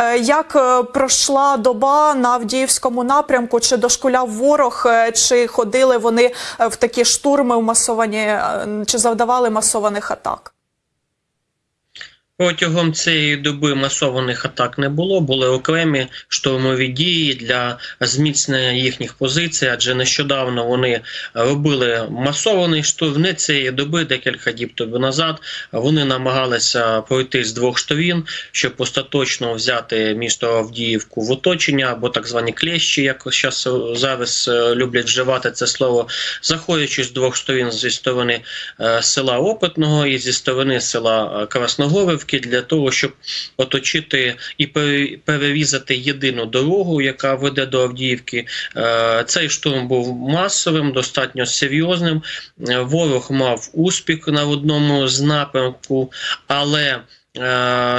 Е, Як е, пройшла доба на Авдіївському напрямку? Чи дошкуляв ворог, е, чи ходили вони в такі штурми в масовані, чи завдавали масованих атак? Протягом цієї доби масованих атак не було. Були окремі штурмові дії для зміцнення їхніх позицій, адже нещодавно вони робили масований штурм. Не цієї доби, декілька діб тобі назад. Вони намагалися пройти з двох сторін, щоб остаточно взяти місто Авдіївку в оточення або так звані клещі, як зараз зараз е, люблять вживати це слово, заходячи з двох сторін зі сторони е, села Опитного і зі сторони села е, Красногоровки для того, щоб оточити і пере- перерізати єдину дорогу, яка веде до Авдіївки. Е, Цей штурм був масовим, достатньо серйозним. Е, Ворог мав успіх на одному з напрямку, але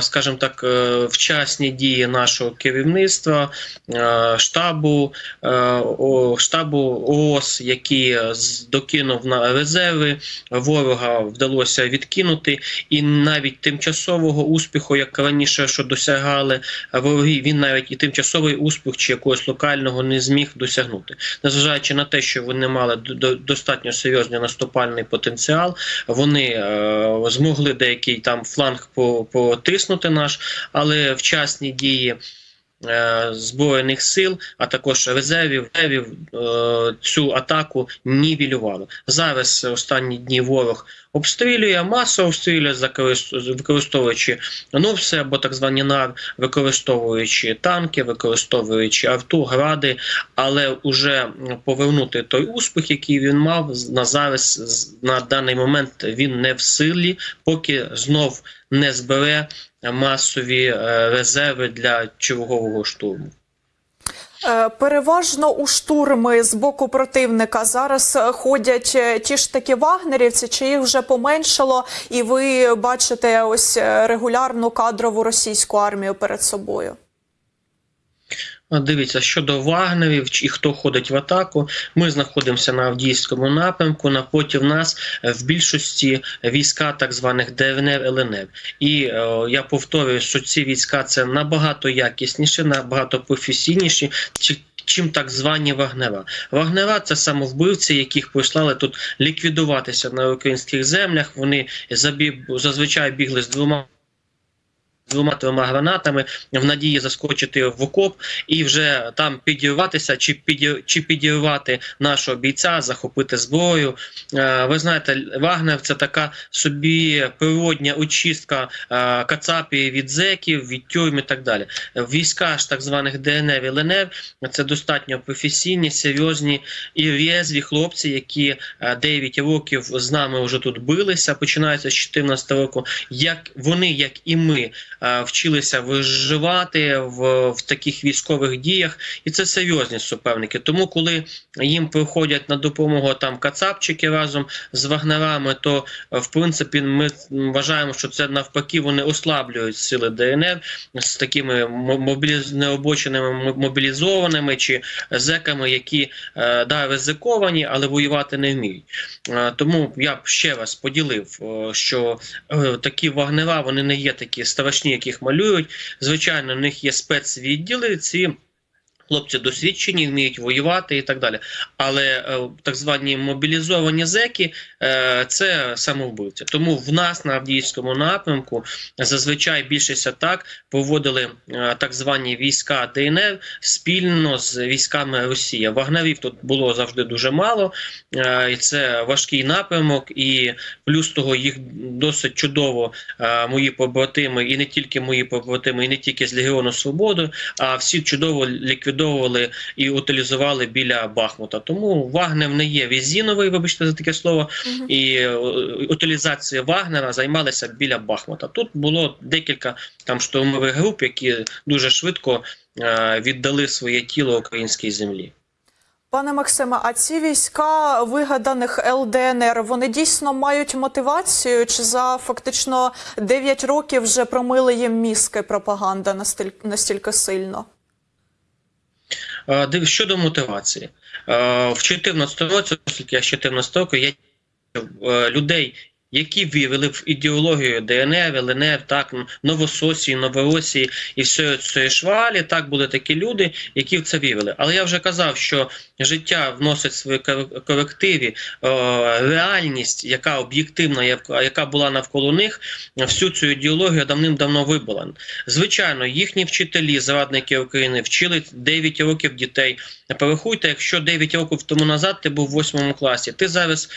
Скажімо так, е, вчасні дії нашого керівництва, е, штабу, е, штабу ООС, який е, докинув на резерви, ворога вдалося відкинути, і навіть тимчасового успіху, як раніше, що досягали вороги, він навіть і тимчасовий успіх чи якогось локального не зміг досягнути, незважаючи на те, що вони мали до- до- достатньо серйозний наступальний потенціал, вони е, змогли деякий там фланг по- потиснути наш, але вчасні дії. Е, Збройних сил, а також резервів, резервів е, цю атаку нівелювали. Зараз останні дні ворог обстрілює, масово обстрілює, використовуючи ну або так звані НАР, використовуючи танки, використовуючи авту, гради, але вже повернути той успіх, який він мав на зараз на даний момент він не в силі, поки знов не збере масові е, резерви для чергового штурму. Е, Переважно у штурми з боку противника зараз е, ходять ті ж такі вагнерівці, чи їх вже поменшало, і ви бачите ось регулярну кадрову російську армію перед собою? Дивіться, щодо вагнерів чи хто ходить в атаку, ми знаходимося на Авдіївському напрямку. Напроти нас е, в більшості війська так званих ДНР ЛНР. І е, я повторюю, що ці війська це набагато якісніші, набагато професійніші. чи- Чим так звані вагнера. Вагнера це самовбивці, яких прислали тут ліквідуватися на українських землях. Вони забіг, зазвичай бігли з двома двома трьома гранатами в надії заскочити в окоп і вже там підірватися чи підір, чи підірвати нашого бійця, захопити зброю. Е, Ви знаєте, Вагнер це така собі природня очистка е, кацапів від зеків, від тюрм і так далі. Війська ж так званих ДНР і ЛНР це достатньо професійні, серйозні і резві хлопці, які е, 9 років з нами вже тут билися, починаючи з 14 року. Як вони, як і ми, е, вчилися виживати в, в таких військових діях, і це серйозні суперники. Тому, коли їм приходять на допомогу там кацапчики разом з вагнерами, то е, в принципі ми вважаємо, що це навпаки вони ослаблюють сили ДНР з такими мо- мобіліз... необоченими мобілізованими чи зеками, які е, да, ризиковані, але воювати не вміють. Е, Тому я б ще раз поділив, е, що е, такі вагнера вони не є такі страшні, яких малюють. Звичайно, в них є спецвідділи. Ці хлопці досвідчені, вміють воювати і так далі. Але е, так звані мобілізовані зеки е, це самовбивці. Тому в нас на Авдіївському напрямку зазвичай більшість атак проводили е, так звані війська ДНР спільно з військами Росії. Вагнерів тут було завжди дуже мало, і це важкий напрямок, і плюс того їх досить чудово мої побратими, і не тільки мої побратими, і не тільки з Легіону Свободи, а всі чудово ліквідовували і утилізували біля Бахмута. Тому Вагнер не є резиновий, вибачте за таке слово, і е, утилізація Вагнера займалися біля Бахмута. Тут було декілька там штурмових груп, які дуже швидко е, віддали своє тіло українській землі. Пане Максиме, а ці війська вигаданих ЛДНР вони дійсно мають мотивацію? Чи за фактично 9 років вже промили їм мізки пропаганда настільки, настільки сильно? Е, Щодо мотивації, Е, в 2014 році, оскільки я з 14 року, я е, людей, які вірили в ідеологію ДНР, ЛНР, так, Новососії, Новоросії і всієї цієї швалі. Так були такі люди, які в це вірили. Але я вже казав, що життя вносить свої кор- корективі реальність, яка об'єктивна, яка була навколо них, всю цю ідеологію давним-давно вибула. Звичайно, їхні вчителі, зрадники України, вчили 9 років дітей. Порахуйте, якщо 9 років тому назад ти був в 8 класі, ти зараз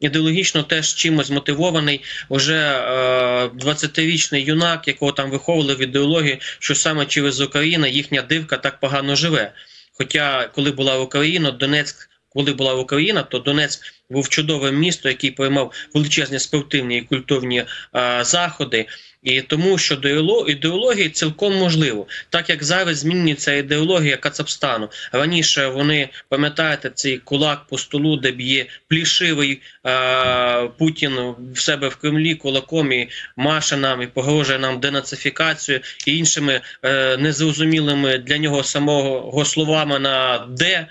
ідеологічно теж чимось мотивований, уже е, 20-річний юнак, якого там виховували в ідеології, що саме через Україну їхня дивка так погано живе. Хоча, коли була Україна, Донецьк, коли була Україна, то Донецьк був чудовим місто, який приймав величезні спортивні і культурні е, заходи. І тому щодо ідеоло- ідеології цілком можливо, так як зараз змінюється ідеологія Кацапстану. Раніше вони пам'ятаєте цей кулак по столу, де б'є плішивий е, Путін в себе в Кремлі кулаком і маше нам і погрожує нам денацифікацією і іншими е, незрозумілими для нього самого словами на Д,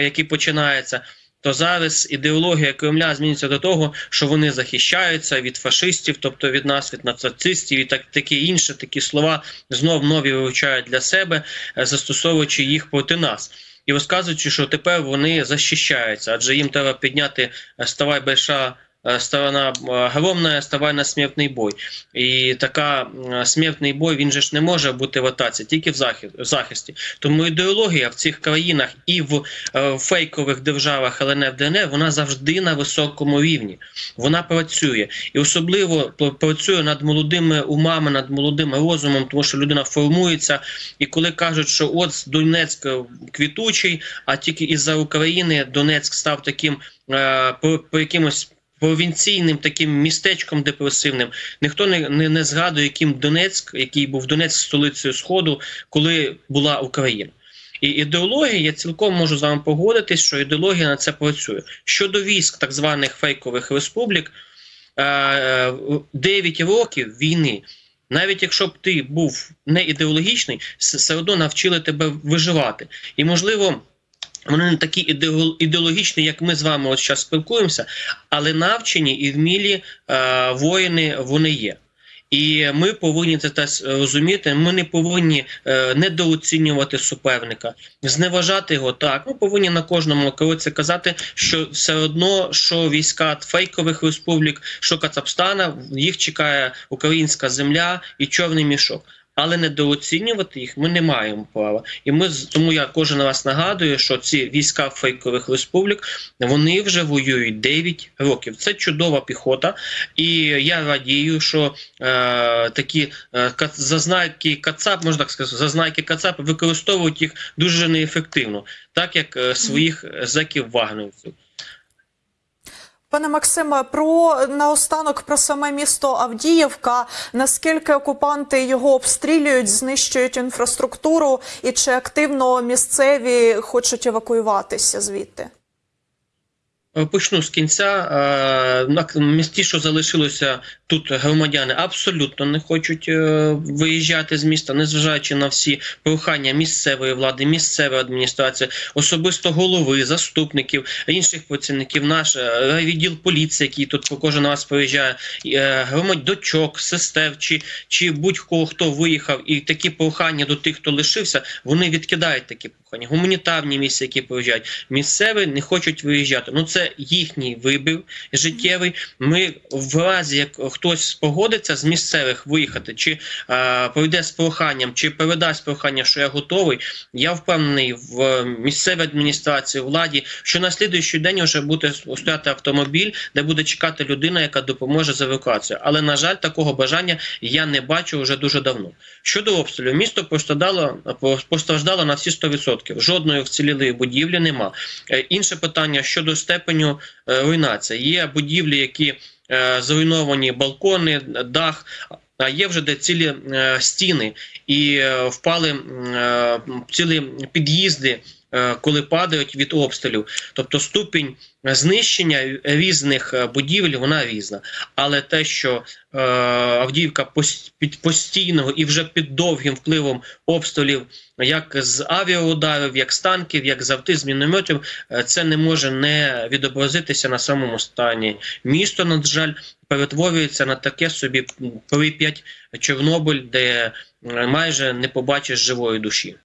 які починаються. То зараз ідеологія Кремля зміниться до того, що вони захищаються від фашистів, тобто від нас, від нацистів, і так такі інші такі слова знов нові вивчають для себе, е, застосовуючи їх проти нас. І розказуючи, що тепер вони захищаються, адже їм треба підняти е, ставай большая е, сторона е, огромна, на смертний бой. І така е, смертний бой він же ж не може бути в атаці, тільки в захисті. Тому ідеологія в цих країнах і в е, фейкових державах ЛНР ДНР вона завжди на високому рівні. Вона працює і особливо працює над молодими умами, над молодим розумом, тому що людина формується. І коли кажуть, що от Донецьк е, квітучий, а тільки із-за України Донецьк став таким е, по якимось. Провінційним таким містечком депресивним ніхто не, не, не згадує, яким Донецьк, який був Донецьк столицею Сходу, коли була Україна. І ідеологія, я цілком можу з вами погодитись, що ідеологія на це працює. Щодо військ так званих фейкових республік, е, е, 9 років війни, навіть якщо б ти був не ідеологічний, все одно навчили тебе виживати. І можливо. Вони не такі ідеологічні, як ми з вами от зараз спілкуємося, але навчені і вмілі е, воїни вони є. І ми повинні це теж розуміти. Ми не повинні е, недооцінювати суперника, зневажати його. Так, ми повинні на кожному кроці казати, що все одно, що війська фейкових республік, що Кацапстана, їх чекає українська земля і чорний мішок. Але недооцінювати їх ми не маємо права. І ми тому я кожен раз нагадую, що ці війська фейкових республік вони вже воюють 9 років. Це чудова піхота, і я радію, що е, такі е, зазнайки Кацап, можна так сказати, зазнайки Кацап використовують їх дуже неефективно, так як е, своїх зеків вагнерівців. Пане Максиме, про наостанок про саме місто Авдіївка. Наскільки окупанти його обстрілюють, знищують інфраструктуру, і чи активно місцеві хочуть евакуюватися звідти? Е, Почну з кінця. Е, місті, що залишилося тут, громадяни абсолютно не хочуть е, виїжджати з міста, незважаючи на всі прохання місцевої влади, місцевої адміністрації, особисто голови, заступників, інших працівників, наш відділ поліції, який тут по кожен раз приїжджає, дочок, сестер чи, чи будь-кого хто виїхав, і такі прохання до тих, хто лишився, вони відкидають такі прохання. Гуманітарні місця, які приїжджають, місцеві не хочуть виїжджати. Ну це їхній вибір життєвий. Ми в разі, як хтось погодиться з місцевих виїхати, чи е, пройде з проханням, чи передасть прохання, що я готовий. Я впевнений в місцевій адміністрації, владі, що на слідуючий день вже буде стояти автомобіль, де буде чекати людина, яка допоможе з евакуацією. Але на жаль, такого бажання я не бачу вже дуже давно. Щодо обстрілів, місто постраждало постраждало на всі 100%. Жодної вцілілої будівлі нема. Е, Інше питання щодо степеню руйнація. Є будівлі, які е, зруйновані балкони, дах. А є вже де цілі е, стіни і е, впали е, цілі під'їзди е, коли падають від обстрілів. Тобто ступінь знищення різних е, будівель вона різна. Але те, що е, Авдіївка під постійного і вже під довгим впливом обстрілів, як з авіаударів, як з танків, як з авти, з мінометів, е, це не може не відобразитися на самому стані. Місто, на жаль, перетворюється на таке собі Прип'ять, Чорнобиль, де е, майже не побачиш живої душі.